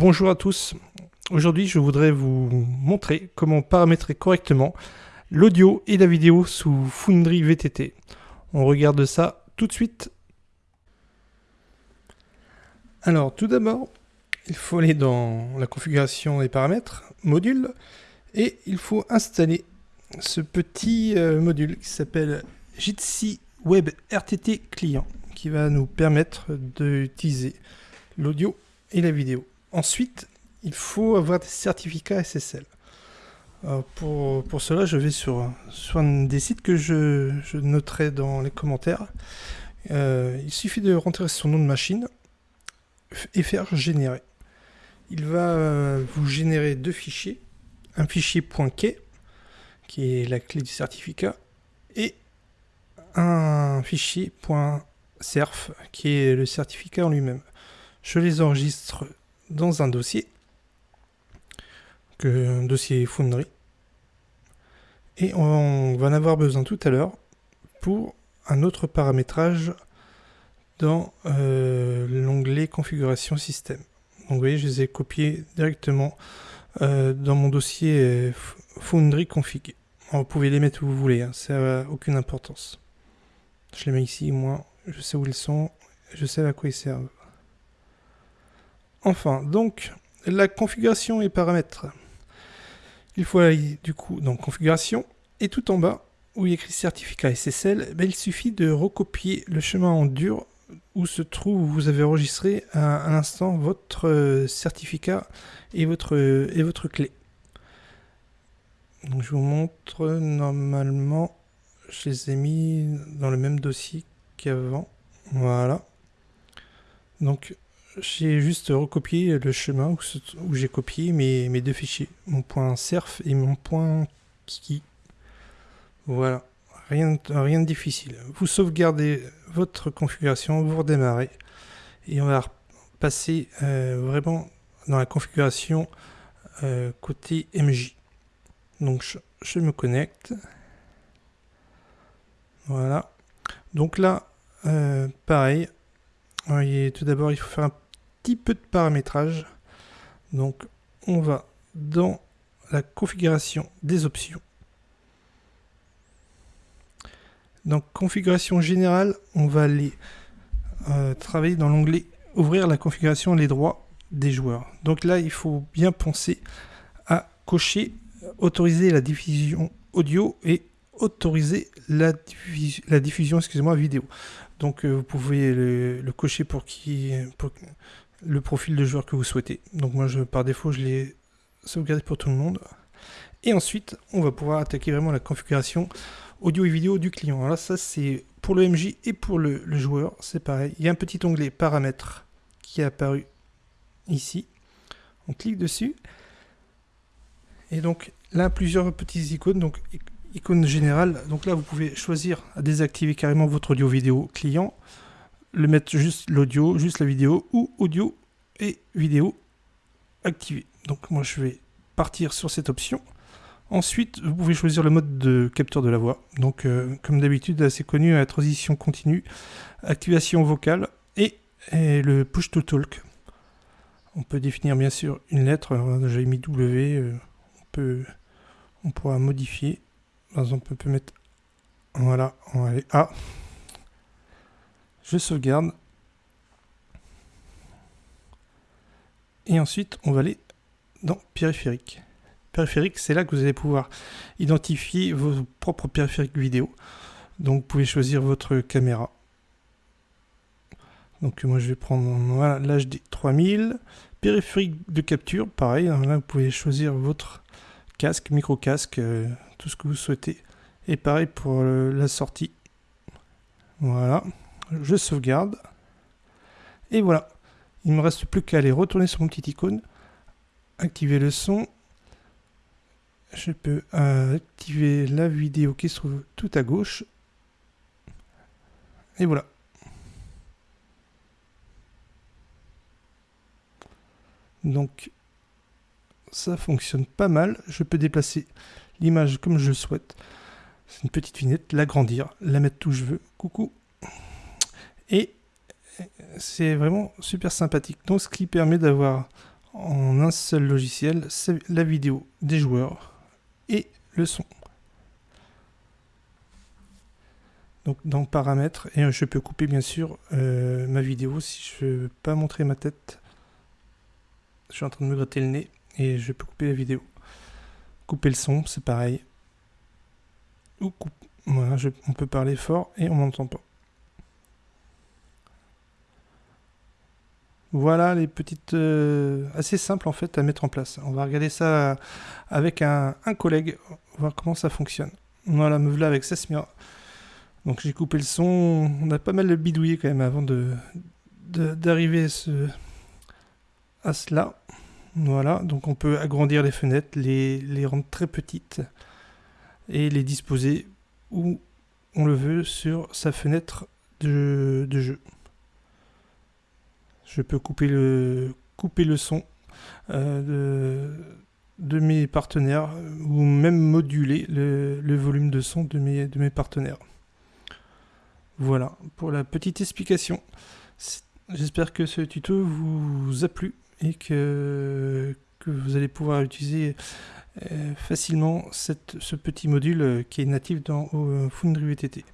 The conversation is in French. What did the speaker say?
Bonjour à tous. Aujourd'hui, je voudrais vous montrer comment paramétrer correctement l'audio et la vidéo sous Foundry VTT. On regarde ça tout de suite. Alors, tout d'abord, il faut aller dans la configuration des paramètres, module, et il faut installer ce petit euh, module qui s'appelle Jitsi Web RTT Client, qui va nous permettre d'utiliser l'audio et la vidéo. Ensuite, il faut avoir des certificats SSL. pour, pour, cela, je vais sur, sur un des sites que je, je noterai dans les commentaires. Euh, il suffit de rentrer son nom de machine et faire générer. Il va euh, vous générer deux fichiers. Un fichier .key, qui est la clé du certificat, et un fichier .cerf, qui est le certificat en lui-même. Je les enregistre dans un dossier, que, un dossier Foundry. Et on va en avoir besoin tout à l'heure pour un autre paramétrage dans euh, l'onglet configuration système. Donc vous voyez, je les ai copiés directement euh, dans mon dossier euh, Foundry config. vous pouvez les mettre où vous voulez, hein, ça n'a aucune importance. Je les mets ici, moi, je sais où ils sont, je sais à quoi ils servent. Enfin, donc, la configuration et paramètres. Il faut aller du coup dans configuration et tout en bas où il y a écrit certificat SSL, ben, il suffit de recopier le chemin en dur où se trouve, où vous avez enregistré à, l'instant votre euh, certificat et votre, et votre clé. Donc je vous montre, normalement, je les ai mis dans le même dossier qu'avant. Voilà. Donc j'ai juste recopié le chemin où, j'ai copié mes, mes, deux fichiers, mon point .cerf et mon point .kiki. Voilà, rien, rien de difficile. Vous sauvegardez votre configuration, vous redémarrez et on va passer euh, vraiment dans la configuration euh, côté MJ. Donc je, je, me connecte. Voilà. Donc là, euh, pareil. tout d'abord, il faut faire un peu de paramétrage. Donc on va dans la configuration des options. Donc configuration générale, on va aller euh, travailler dans l'onglet ouvrir la configuration les droits des joueurs. Donc là, il faut bien penser à cocher autoriser la diffusion audio et autoriser la, la diffusion excusez-moi vidéo. Donc euh, vous pouvez le, cocher pour qui pour, le profil de joueur que vous souhaitez. Donc moi, par défaut, je l'ai sauvegardé pour tout le monde. Et ensuite, on va pouvoir attaquer vraiment la configuration audio et vidéo du client. Alors ça, c'est pour le MJ et pour le, joueur, c'est pareil. Il y a un petit onglet paramètres qui est apparu ici. On clique dessus. Et donc là, plusieurs petites icônes. Donc icône générale. Donc là, vous pouvez choisir à désactiver carrément votre audio vidéo client le mettre juste l'audio, juste la vidéo, ou audio et vidéo activé. Donc moi je vais partir sur cette option. Ensuite, vous pouvez choisir le mode de capture de la voix. Donc euh, comme d'habitude, assez connu, la transition continue, activation vocale et, le push to talk. On peut définir bien sûr une lettre, j'ai mis W, euh, on, peut, on pourra modifier. Par exemple, on peut mettre, voilà, on va aller A je sauvegarde. Et ensuite, on va aller dans périphérique. Périphérique, c'est là que vous allez pouvoir identifier vos propres périphériques vidéo. Donc, vous pouvez choisir votre caméra. Donc, moi, je vais prendre l'HD 3000. Périphérique de capture, pareil. Là, vous pouvez choisir votre casque, micro-casque, euh, tout ce que vous souhaitez. Et pareil pour la sortie. Voilà je sauvegarde. Et voilà. Il me reste plus qu'à aller retourner sur mon petit icône, activer le son. Je peux euh, activer la vidéo qui se trouve tout à gauche. Et voilà. Donc, ça fonctionne pas mal. Je peux déplacer l'image comme je le souhaite. C'est une petite vignette, l'agrandir, la mettre où je veux. Coucou et c'est vraiment super sympathique. Donc ce qui permet d'avoir en un seul logiciel, c'est la vidéo des joueurs et le son. Donc dans paramètres, et je peux couper bien sûr euh, ma vidéo si je veux pas montrer ma tête. Je suis en train de me gratter le nez et je peux couper la vidéo. Couper le son, c'est pareil. Ou coupe. Voilà, on peut parler fort et on m'entend pas. Voilà les petites... Euh, assez simples en fait à mettre en place. On va regarder ça avec un, collègue, voir comment ça fonctionne. Voilà, me voilà avec Sesmia. Donc j'ai coupé le son. On a pas mal bidouillé quand même avant de d'arriver à, ce, à cela. Voilà, donc on peut agrandir les fenêtres, les, rendre très petites et les disposer où on le veut sur sa fenêtre de jeu. Je peux couper le, son euh, de, mes partenaires ou même moduler le, volume de son de mes, partenaires. Voilà pour la petite explication. J'espère que ce tuto vous a plu et que, vous allez pouvoir utiliser euh, facilement ce petit module qui est natif dans Foundry VTT.